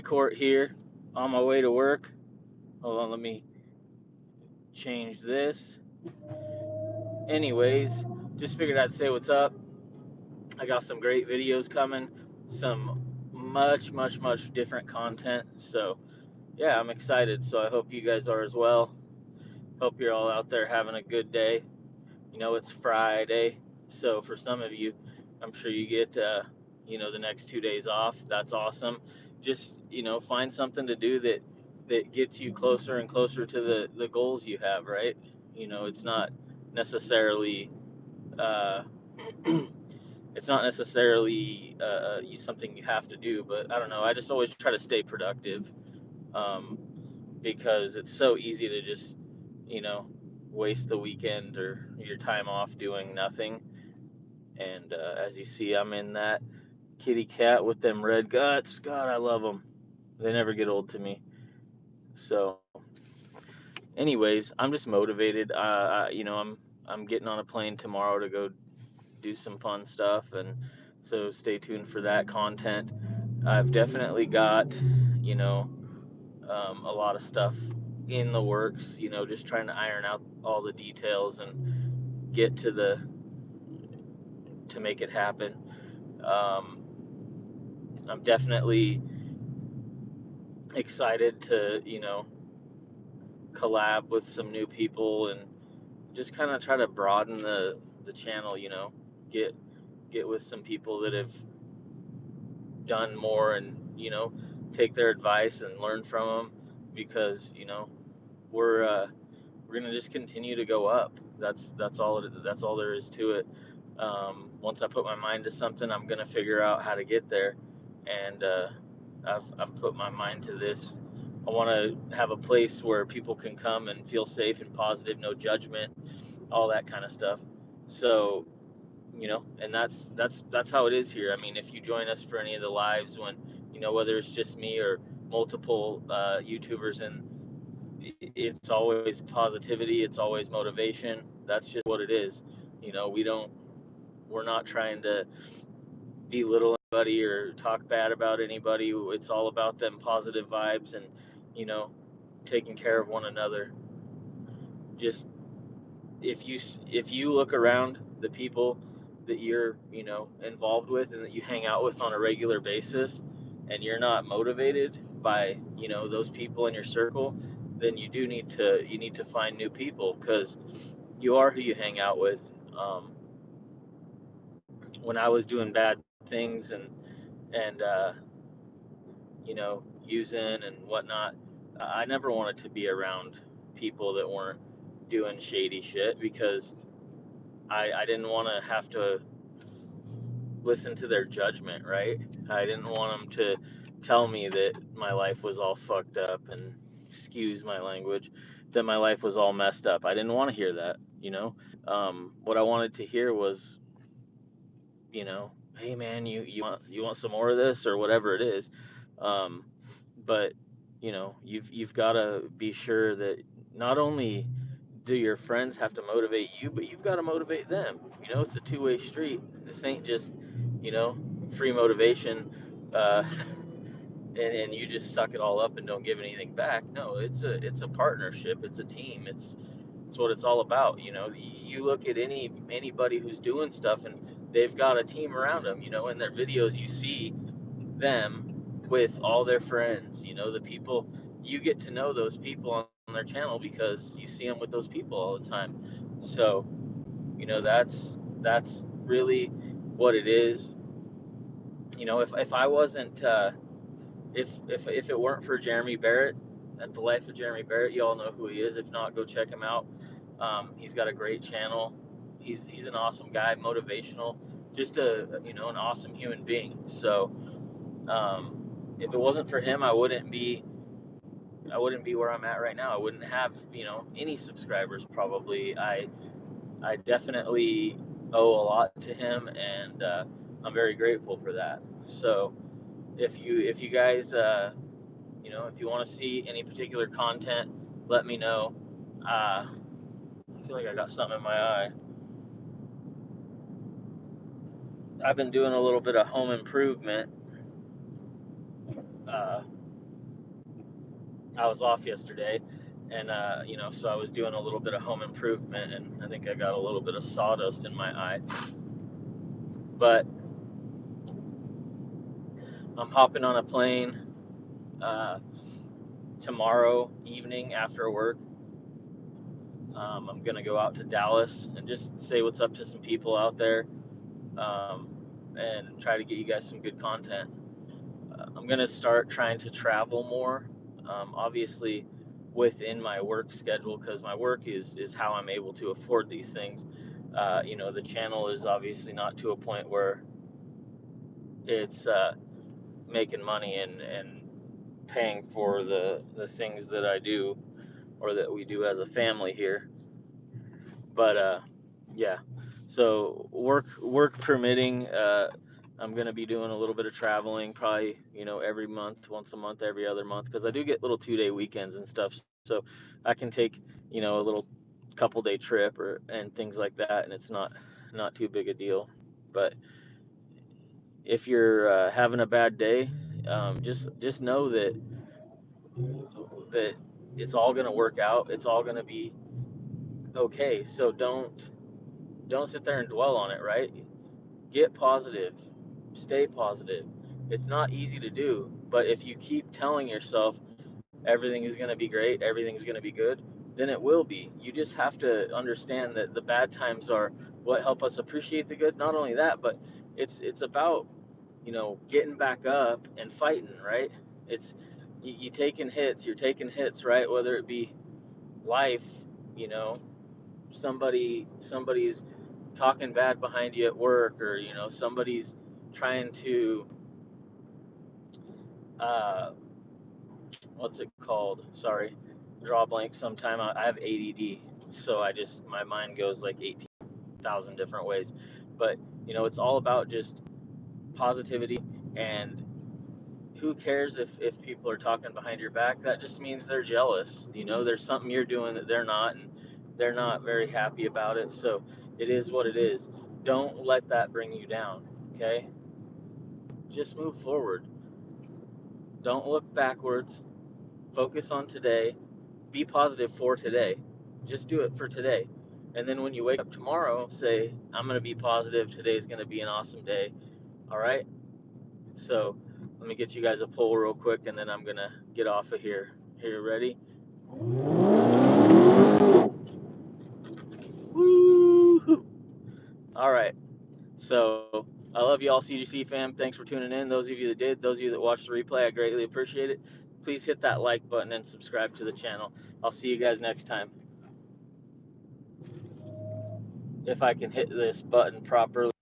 court here on my way to work. Hold on, let me change this. Anyways, just figured I'd say what's up. I got some great videos coming, some much, much, much different content. So, yeah, I'm excited. So, I hope you guys are as well. Hope you're all out there having a good day. You know, it's Friday. So, for some of you, I'm sure you get, uh, you know, the next two days off. That's awesome. Just, you know, find something to do that that gets you closer and closer to the the goals you have, right? You know, it's not necessarily uh, it's not necessarily uh, uh something you have to do, but I don't know. I just always try to stay productive um, because it's so easy to just, you know, waste the weekend or your time off doing nothing. And uh, as you see, I'm in that kitty cat with them red guts. God, I love them. They never get old to me. So, anyways, I'm just motivated. Uh, I, you know, I'm I'm getting on a plane tomorrow to go do some fun stuff, and so stay tuned for that content. I've definitely got, you know, um, a lot of stuff in the works. You know, just trying to iron out all the details and get to the to make it happen. Um, I'm definitely excited to, you know, collab with some new people and just kind of try to broaden the the channel, you know, get get with some people that have done more and, you know, take their advice and learn from them because, you know, we're uh we're going to just continue to go up. That's that's all it, that's all there is to it. Um, once I put my mind to something, I'm going to figure out how to get there and uh I've, I've put my mind to this. I want to have a place where people can come and feel safe and positive, no judgment, all that kind of stuff. So, you know, and that's that's that's how it is here. I mean, if you join us for any of the lives, when you know whether it's just me or multiple uh, YouTubers, and it's always positivity, it's always motivation. That's just what it is. You know, we don't, we're not trying to belittle anybody or talk bad about anybody. It's all about them positive vibes and, you know, taking care of one another. Just if you if you look around the people that you're, you know, involved with and that you hang out with on a regular basis and you're not motivated by, you know, those people in your circle, then you do need to you need to find new people because you are who you hang out with. Um, when I was doing bad things and and uh, you know using and whatnot. I never wanted to be around people that weren't doing shady shit because I I didn't want to have to listen to their judgment, right? I didn't want them to tell me that my life was all fucked up and excuse my language that my life was all messed up. I didn't want to hear that, you know. Um, what I wanted to hear was, you know, hey man, you you want you want some more of this or whatever it is. Um, but you know, you've you've got to be sure that not only do your friends have to motivate you, but you've got to motivate them. You know, it's a two-way street. This ain't just, you know, free motivation, uh, and, and you just suck it all up and don't give anything back. No, it's a it's a partnership. It's a team. It's it's what it's all about. You know, you look at any anybody who's doing stuff and they've got a team around them. You know, in their videos, you see them with all their friends. You know, the people you get to know those people on, their channel because you see them with those people all the time. So, you know, that's that's really what it is. You know, if if I wasn't uh, if if if it weren't for Jeremy Barrett and the life of Jeremy Barrett, you all know who he is. If not, go check him out. Um, he's got a great channel he's he's an awesome guy, motivational, just a you know an awesome human being. So um, if it wasn't for him, I wouldn't be I wouldn't be where I'm at right now. I wouldn't have you know any subscribers probably. I I definitely owe a lot to him, and uh, I'm very grateful for that. So if you if you guys uh, you know if you want to see any particular content, let me know. Uh, I feel like I got something in my eye. I've been doing a little bit of home improvement. Uh, I was off yesterday, and uh, you know, so I was doing a little bit of home improvement, and I think I got a little bit of sawdust in my eye. But I'm hopping on a plane uh, tomorrow evening after work. Um, I'm gonna go out to Dallas and just say what's up to some people out there, um, and try to get you guys some good content. Uh, I'm gonna start trying to travel more. Um, obviously, within my work schedule, because my work is is how I'm able to afford these things. Uh, you know, the channel is obviously not to a point where it's uh, making money and and paying for the the things that I do or that we do as a family here. But uh, yeah, so work work permitting, uh, I'm gonna be doing a little bit of traveling, probably you know every month, once a month, every other month, because I do get little two day weekends and stuff. So I can take you know a little couple day trip or and things like that, and it's not not too big a deal. But if you're uh, having a bad day, um, just just know that that it's all gonna work out. It's all gonna be okay. So don't don't sit there and dwell on it. Right? Get positive. Stay positive. It's not easy to do, but if you keep telling yourself everything is gonna be great, everything's gonna be good, then it will be. You just have to understand that the bad times are what help us appreciate the good. Not only that, but it's it's about you know getting back up and fighting. Right? It's you, you taking hits. You're taking hits. Right? Whether it be life, you know, somebody somebody's talking bad behind you at work or you know somebody's trying to uh what's it called? Sorry draw blank sometime. I have ADD so i just my mind goes like 18,000 different ways. But you know it's all about just positivity and who cares if if people are talking behind your back? That just means they're jealous. You know there's something you're doing that they're not and they're not very happy about it. So it is what it is. Don't let that bring you down okay? Just move forward. Don't look backwards. Focus on today. Be positive for today. Just do it for today. And then when you wake up tomorrow say i'm going to be positive. Today's going to be an awesome day. All right? So let me get you guys a poll real quick and then i'm going to get off of here. Here ready All right. So I love you all, CGC fam. Thanks for tuning in. Those of you that did, those of you that watched the replay, I greatly appreciate it. Please hit that like button and subscribe to the channel. I'll see you guys next time. If I can hit this button properly.